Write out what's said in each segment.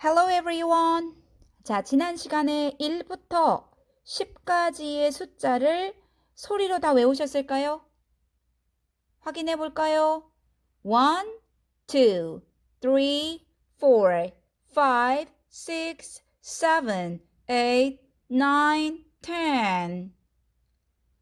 Hello everyone. 자, 지난 시간에 1부터 10까지의 숫자를 소리로 다 외우셨을까요? 확인해 볼까요? 1, 2, 3, 4, 5, 6, 7, 8, 9, 10.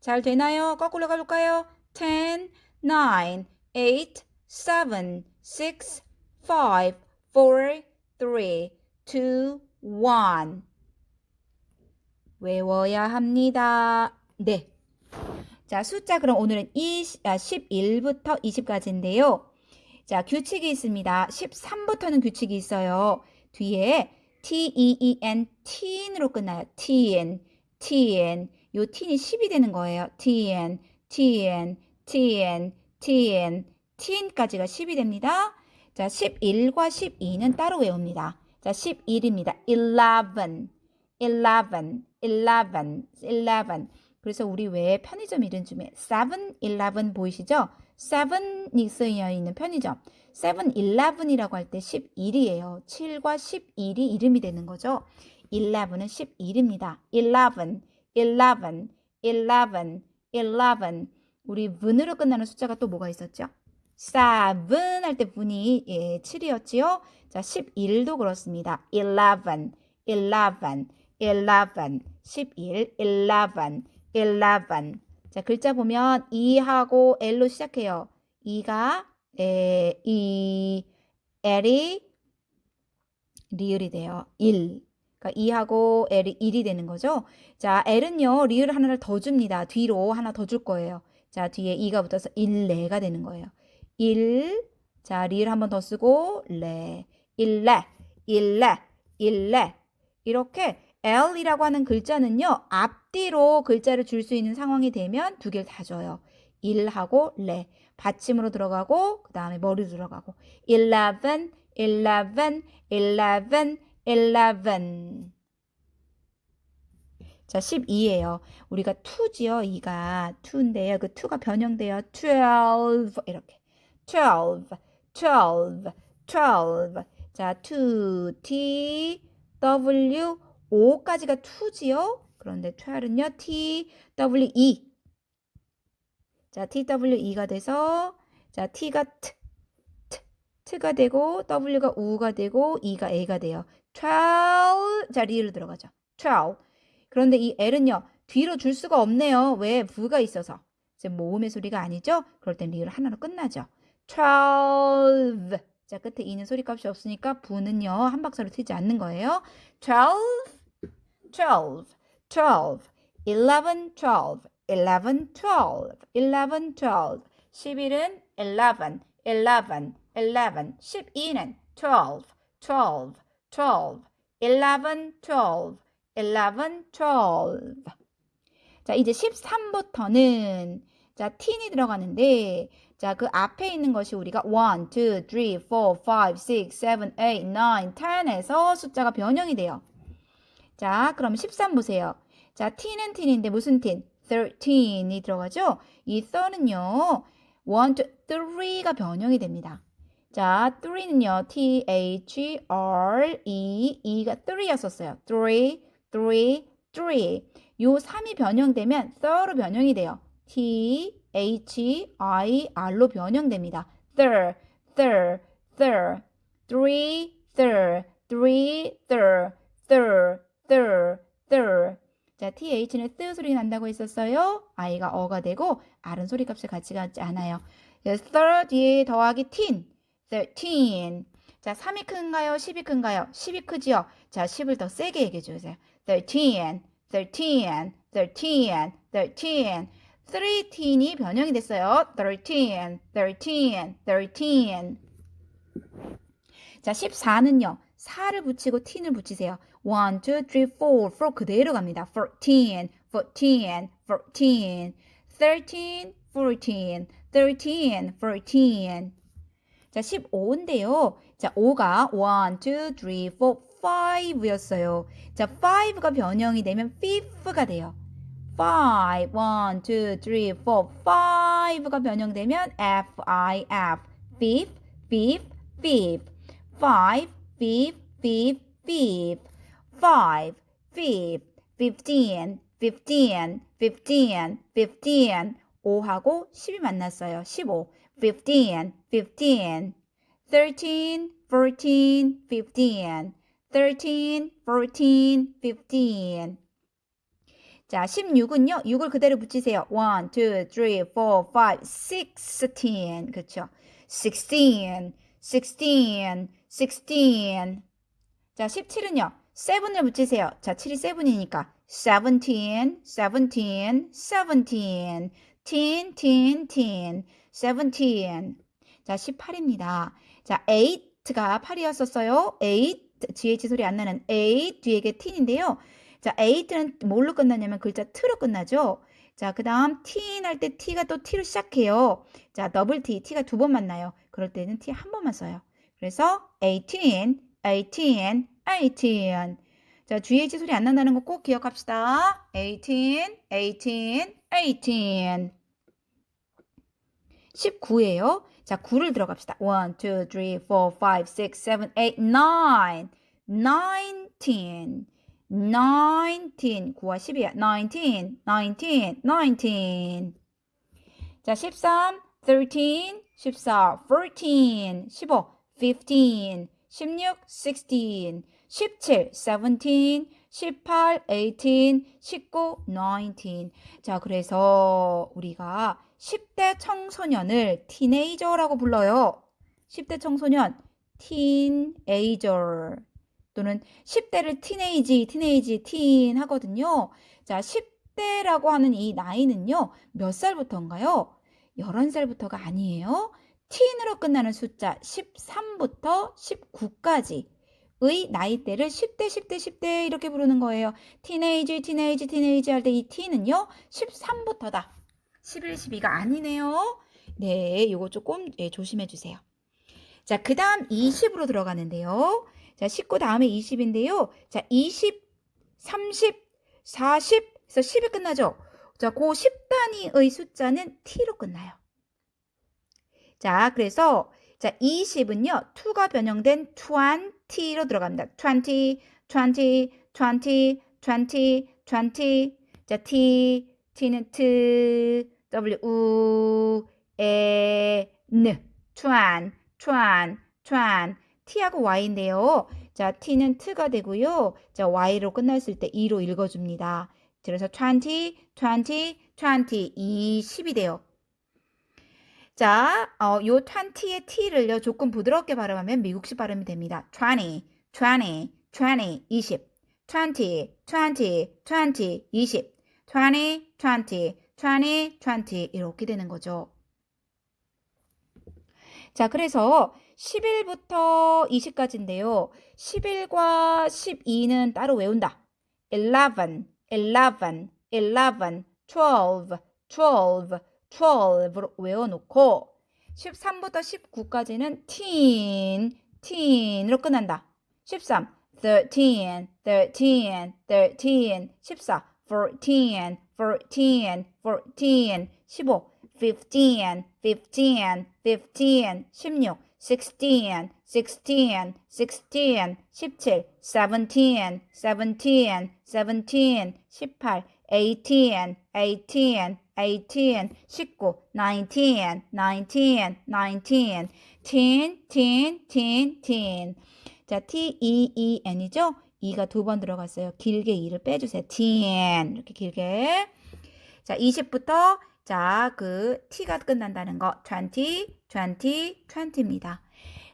잘 되나요? 거꾸로 가볼까요? 10, 9, 8, 7, 6, 5, 4, 3, 2, 1. 외워야 합니다. 네. 자, 숫자 그럼 오늘은 20, 아, 11부터 20까지인데요. 자, 규칙이 있습니다. 13부터는 규칙이 있어요. 뒤에 T, E, E, N, teen으로 끝나요. teen, teen. 요 teen이 10이 되는 거예요. teen, teen, teen, teen, teen까지가 10이 됩니다. 자, 11과 12는 따로 외웁니다. 자, 11입니다. 11, 11, 11, 11. 그래서 우리 외에 편의점 이름 중에 7-11 보이시죠? 7이 쓰여 있는 편의점. 7-11이라고 할 때 11이에요. 7과 11이 이름이 되는 거죠. 11은 11입니다. 11, 11, 11, 11. 우리 문으로 끝나는 숫자가 또 뭐가 있었죠? 7 할 때 분이 예, 7이었지요. 자, 11도 그렇습니다. 11, 11, 11, 11, 11, 11. 자, 글자 보면 E하고 L로 시작해요. E가 에, E, L이 리을이 돼요. 1. 그러니까 E하고 L이 1이 되는 거죠. 자, L은요, 리을 하나를 더 줍니다. 뒤로 하나 더 줄 거예요. 자, 뒤에 E가 붙어서 1, 레가 되는 거예요. 1, 자, 리을 한번 더 쓰고, 레, 1레, 1레, 1레. 이렇게 L이라고 하는 글자는요, 앞뒤로 글자를 줄 수 있는 상황이 되면 두 개를 다 줘요. 1하고 레. 받침으로 들어가고, 그 다음에 머리 들어가고. 11, 11, 11, 11. 자, 12예요. 우리가 2지요. 2가 2인데요. 그 2가 변형돼요. 12 이렇게. 12, 12, 12. 자, 2, T, W, 5까지가 2지요. 그런데 12은요. T, W, E. 자, T, W, E가 돼서 자, T가 T, T, T가 되고 W가 U가 되고 E가 A가 돼요. 12. 자, 리를 들어가죠. 12. 그런데 이 L은요. 뒤로 줄 수가 없네요. 왜? 부가 있어서. 이제 모음의 소리가 아니죠? 그럴 땐 리을 하나로 끝나죠. 12. 자, 끝에 이는 소리값이 없으니까 부는요. 한 박자로 트지 않는 거예요. 12, 12, 12, 11, 12, 11, 12, 11, 12. 11은 11, 11, 11. 12는 12, 12, 12, 11, 12, 11, 12. 자, 이제 13부터는 자, teen이 들어가는데 자, 그 앞에 있는 것이 우리가 1, 2, 3, 4, 5, 6, 7, 8, 9, 10에서 숫자가 변형이 돼요. 자, 그럼 13 보세요. 자, t는 teen인데 무슨 teen? 13이 들어가죠? 이 3은요. 1, 2, 3가 변형이 됩니다. 자, 3는요. T, H, R, E, E가 3였었어요. 3, 3, 3. 요 3이 변형되면 3로 변형이 돼요. T, H, I, R로 변형됩니다. thir, thir, thir, three, thir, three, thir, thir, thir, thir. 자, TH는 뜨 소리 난다고 했었어요. I가 어가 되고 R은 소리 값을 같이 갖지 않아요. thir 뒤에 더하기 teen, thirteen. 자, 3이 큰가요? 10이 큰가요? 10이 크지요? 자, 10을 더 세게 얘기해 주세요. thirteen, thirteen, thirteen, thirteen. 13이 변형이 됐어요. 13, 13, 13. 자, 14는요. 4를 붙이고 t를 붙이세요. 1, 2, 3, 4, 4 그대로 갑니다. 14, 14, 14, 13, 14, 13, 14. 자, 15인데요. 자, 5가 1, 2, 3, 4, 5였어요. 자, 5가 변형이 되면 5가 돼요. 5, 1, 2, 3, 4, 5가 변형되면 F, I, F, fifth, fifth, fifth, 5, fifth, fifth, fifth, five, fifth, fifteen, fifteen, fifteen, fifteen. 5하고 10이 만났어요. 15, fifteen, fifteen, thirteen, fourteen, fifteen, thirteen, fourteen, fifteen. 자, 16은요. 6을 그대로 붙이세요. 1, 2, 3, 4, 5, 16. 그렇죠? 16, 16, 16. 자, 17은요. 7을 붙이세요. 자, 7이 7이니까 17, 17, 17. teen, teen, teen. 17. 자, 18입니다. 자, 8가 8이었었어요. 8, GH 소리 안 나는 8 뒤에게 teen인데요. 자, 8는 뭘로 끝나냐면 글자 t로 끝나죠. 자, 그 다음 teen 할때 t가 또 t로 시작해요. 자, 더블 t, t가 두 번 만나요. 그럴 때는 t 한 번만 써요. 그래서 18, 18, 18. 자, GH 소리 안 난다는 거 꼭 기억합시다. 18, 18, 18. 19예요. 자, 9를 들어갑시다. 1, 2, 3, 4, 5, 6, 7, 8, 9. 19. 19. 9와 10이야. 19, 19, 19. 자, 13, 13, 14, 14, 15, 15, 16, 16, 17, 17, 18, 18, 19, 19. 자, 그래서 우리가 10대 청소년을 티네이저라고 불러요. 10대 청소년, teenager. 또는 10대를 티네이지, 티네이지, teen 하거든요. 자, 10대라고 하는 이 나이는요, 몇 살부터인가요? 11살부터가 아니에요. teen으로 끝나는 숫자 13부터 19까지. 의 나이대를 10대, 10대, 10대 이렇게 부르는 거예요. 티네이지, 티네이지, 티네이지 할 때 이 t는요, 13부터다. 11, 12가 아니네요. 네, 이거 조금 예, 조심해 주세요. 자, 그 다음 20으로 들어가는데요. 자, 19 다음에 20인데요. 자, 20, 30, 40, 그래서 10이 끝나죠. 자, 그 10단위의 숫자는 t로 끝나요. 자, 그래서 자, 20은요. 2가 변형된 20로 들어갑니다. 20, 20, 20, 20, 20. 자, t, t는 t, w, u, e, n. 20, 20, 20. T하고 y인데요. 자, t는 t가 되고요. 자, y로 끝났을 때 2로 읽어줍니다. 그래서 20, 20, 20, 20이 돼요. 자, 어, 요 20의 t를요, 조금 부드럽게 발음하면 미국식 발음이 됩니다. 20, 20, 20, 20. 20, 20, 20, 20. 20, 20, 20, 20 이렇게 되는 거죠. 자, 그래서 11부터 20까지인데요. 11과 12는 따로 외운다. 11, 11, 11, 12, 12, 12로 외워놓고 13부터 19까지는 teen, teen으로 끝난다. 13, 13, 13, 13, 14, 14, 14, 14, 15, 15, 15, 15, 16, 16, 16, 16, 17, 17, 17, 17, 18, 18, 18, 18, 19, 19, 19, 19, 10, 10, 10, 10. 자, T, E, E, N이죠? E가 두 번 들어갔어요. 길게 E를 빼주세요. 10. 이렇게 길게. 자, 20부터 자, 그 T가 끝난다는 거 20, 20, 20입니다.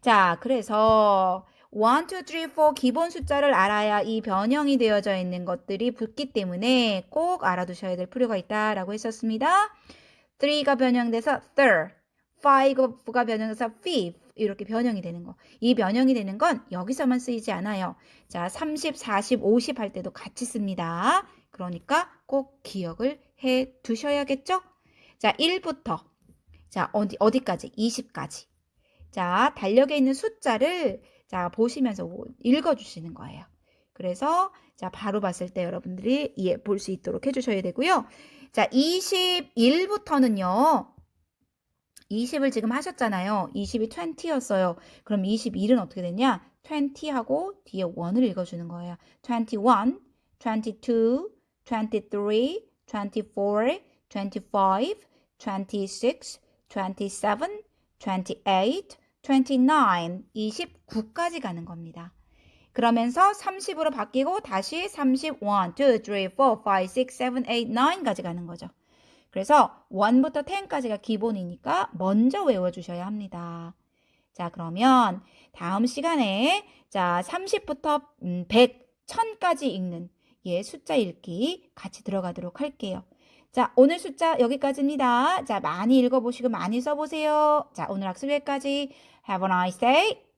자, 그래서 1, 2, 3, 4 기본 숫자를 알아야 이 변형이 되어져 있는 것들이 붙기 때문에 꼭 알아두셔야 될 필요가 있다라고 했었습니다. 3가 변형돼서 third, 5가 변형돼서 fifth 이렇게 변형이 되는 거. 이 변형이 되는 건 여기서만 쓰이지 않아요. 자, 30, 40, 50 할 때도 같이 씁니다. 그러니까 꼭 기억을 해 두셔야겠죠? 자, 1부터 자, 어디 어디까지? 20까지. 자, 달력에 있는 숫자를 자, 보시면서 읽어 주시는 거예요. 그래서 자, 바로 봤을 때 여러분들이 이해 볼수 있도록 해 주셔야 되고요. 자, 21부터는요. 20을 지금 하셨잖아요. 20이 20였어요. 그럼 21은 어떻게 되냐? 20하고 뒤에 1을 읽어주는 거예요. 21, 22, 23, 24, 25, 26, 27, 28, 29, 29까지 가는 겁니다. 그러면서 30으로 바뀌고 다시 31, 2, 3, 4, 5, 6, 7, 8, 9까지 가는 거죠. 그래서 1부터 10까지가 기본이니까 먼저 외워주셔야 합니다. 자, 그러면 다음 시간에 자 30부터 100, 1000까지 읽는 예 숫자 읽기 같이 들어가도록 할게요. 자, 오늘 숫자 여기까지입니다. 자, 많이 읽어보시고 많이 써보세요. 자, 오늘 학습 여기까지. Have a nice day.